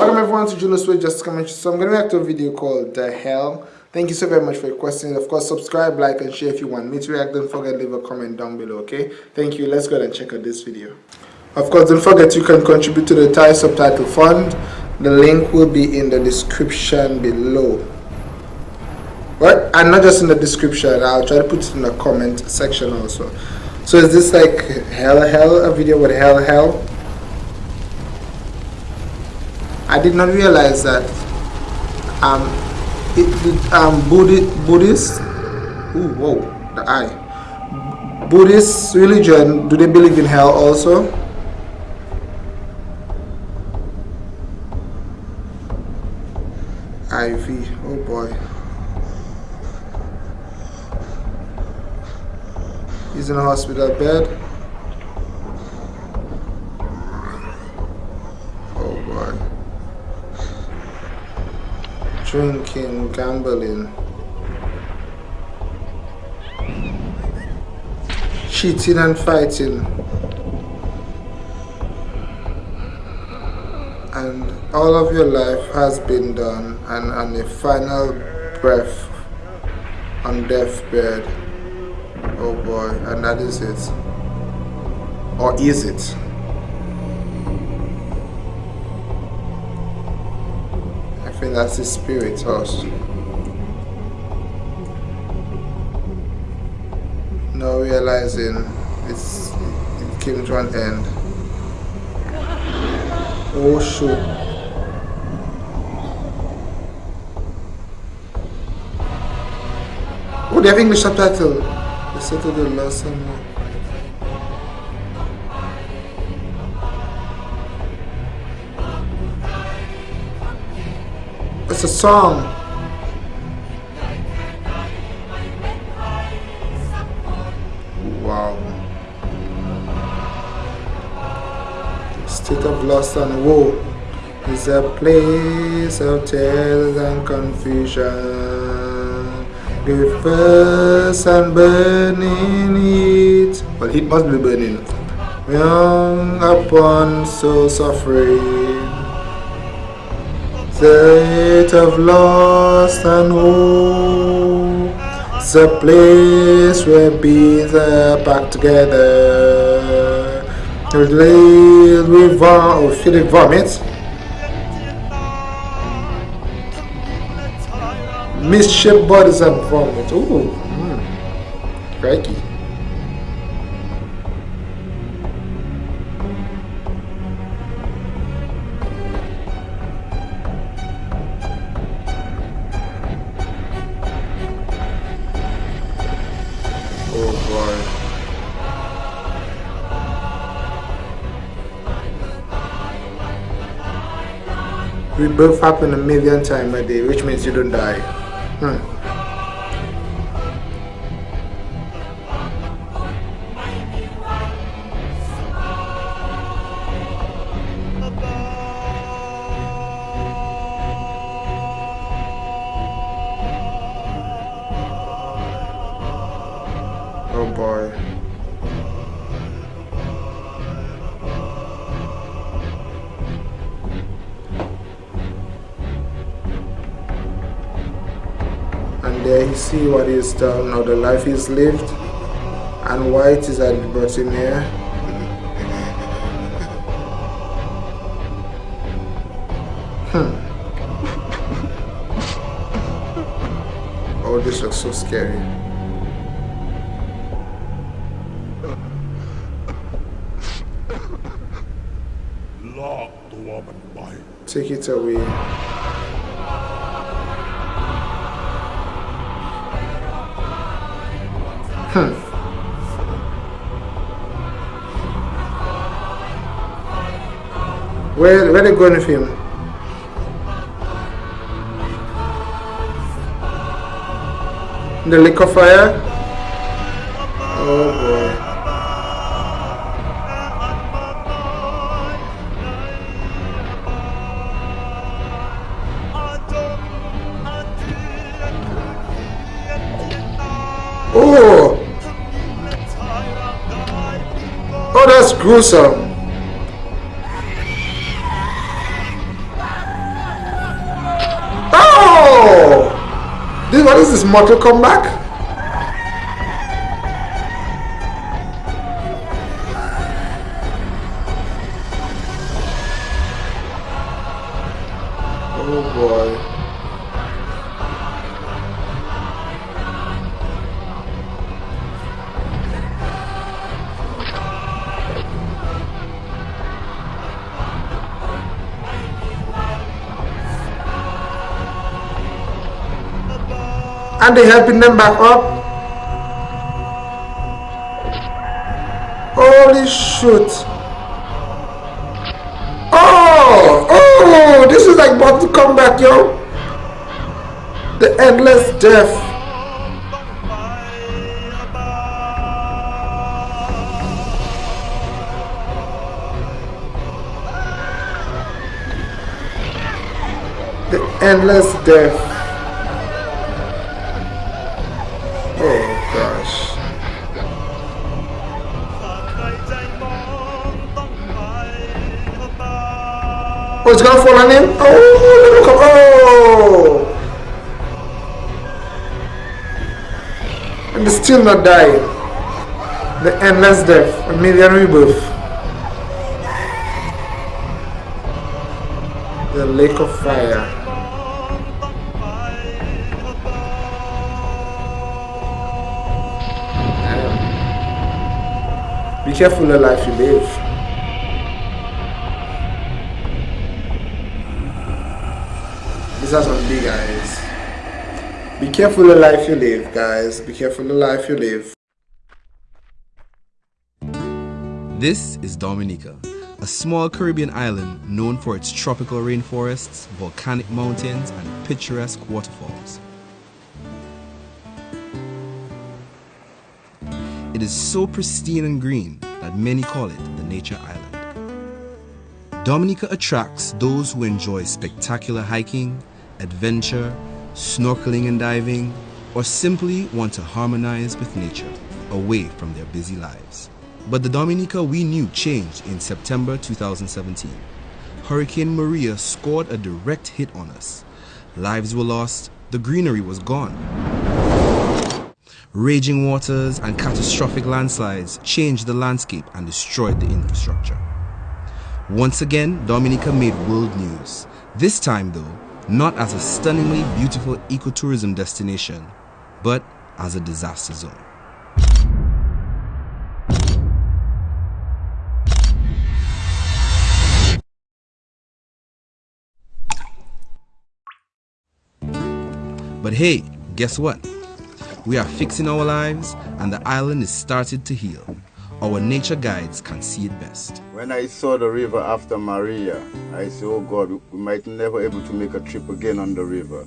Welcome everyone to Julius with Just Comment. So I'm going to react to a video called The Hell. Thank you so very much for requesting it. Of course, subscribe, like, and share if you want me to react. Don't forget leave a comment down below, okay? Thank you. Let's go ahead and check out this video. Of course, don't forget you can contribute to the Thai Subtitle Fund. The link will be in the description below. What? And not just in the description. I'll try to put it in the comment section also. So is this like hell hell a video with hell hell? I did not realize that um it um Buddhist Buddhist ooh whoa the eye Buddhist religion do they believe in hell also? IV oh boy He's in a hospital bed. Oh boy. Drinking, gambling. Cheating and fighting. And all of your life has been done and on the final breath on deathbed Oh boy, and that is it. Or is it? Think that's the spirit us. Now realizing it's it came to an end. Oh shoot. Oh, they have English subtitle. Listen to the lesson. It's a song. Wow. State of loss and woe is a place of tears and confusion the first and burning heat. Well, heat must be burning. Young upon so suffering. State of lost and hope. The place where are packed together. Related with vom or feeling vomit. Mischief bodies and vomit. Ooh. Mm. Crikey. Rebirth happen a million times a day, which means you don't die. Hmm. Oh boy. You see what is done or the life is lived and why it is at the bottom here hmm. Oh this looks so scary. Take it away. Hmm. Where where they going with him? The liquor fire? Oh boy. Oh, that's gruesome. Oh! This, what is this, Mortal Kombat? Oh boy. And they're helping them back up. Holy shit. Oh oh this is like about to come back yo. The endless death. The endless death Oh, it's gonna fall on him? Oh, look, oh! And still not dying. The endless death, a million rebirth. The lake of fire. Be careful the life you live. Are some big eyes. Be careful the life you live, guys. Be careful the life you live. This is Dominica, a small Caribbean island known for its tropical rainforests, volcanic mountains, and picturesque waterfalls. It is so pristine and green that many call it the Nature Island. Dominica attracts those who enjoy spectacular hiking, adventure, snorkeling and diving, or simply want to harmonize with nature away from their busy lives. But the Dominica we knew changed in September 2017. Hurricane Maria scored a direct hit on us. Lives were lost, the greenery was gone. Raging waters and catastrophic landslides changed the landscape and destroyed the infrastructure. Once again, Dominica made world news. This time though, not as a stunningly beautiful ecotourism destination, but as a disaster zone. But hey, guess what? We are fixing our lives and the island is started to heal our nature guides can see it best. When I saw the river after Maria, I said, oh God, we might never able to make a trip again on the river.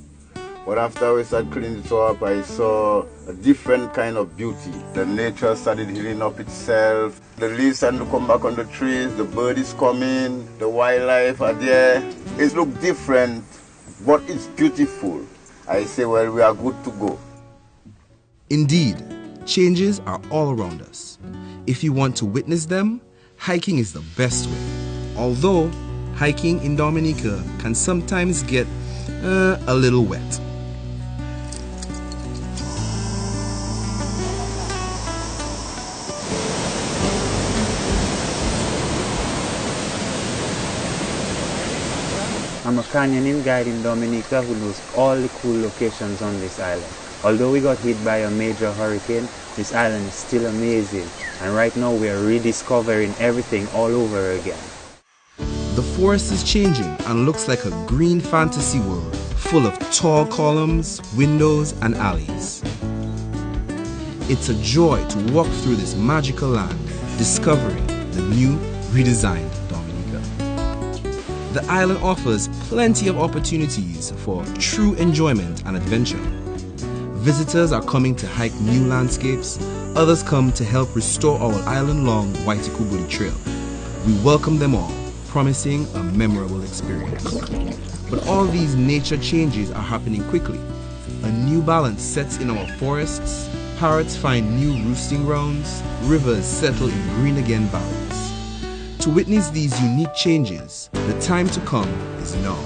But after we started cleaning it up, I saw a different kind of beauty. The nature started healing up itself. The leaves started to come back on the trees. The bird is coming. The wildlife are there. It looks different, but it's beautiful. I say, well, we are good to go. Indeed, changes are all around us. If you want to witness them, hiking is the best way. Although, hiking in Dominica can sometimes get uh, a little wet. I'm a canyoning guide in Dominica who knows all the cool locations on this island. Although we got hit by a major hurricane, this island is still amazing and right now we are rediscovering everything all over again. The forest is changing and looks like a green fantasy world full of tall columns, windows and alleys. It's a joy to walk through this magical land, discovering the new, redesigned Dominica. The island offers plenty of opportunities for true enjoyment and adventure. Visitors are coming to hike new landscapes, others come to help restore our island-long Waitukubuli Trail. We welcome them all, promising a memorable experience. But all these nature changes are happening quickly. A new balance sets in our forests, parrots find new roosting grounds, rivers settle in green again valleys. To witness these unique changes, the time to come is now.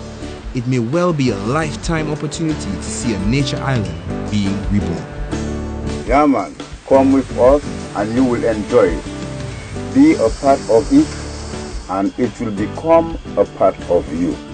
It may well be a lifetime opportunity to see a nature island being reborn. Yeah, man. Come with us and you will enjoy it. Be a part of it and it will become a part of you.